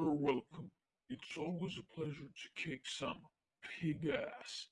You're welcome. It's always a pleasure to kick some pig ass.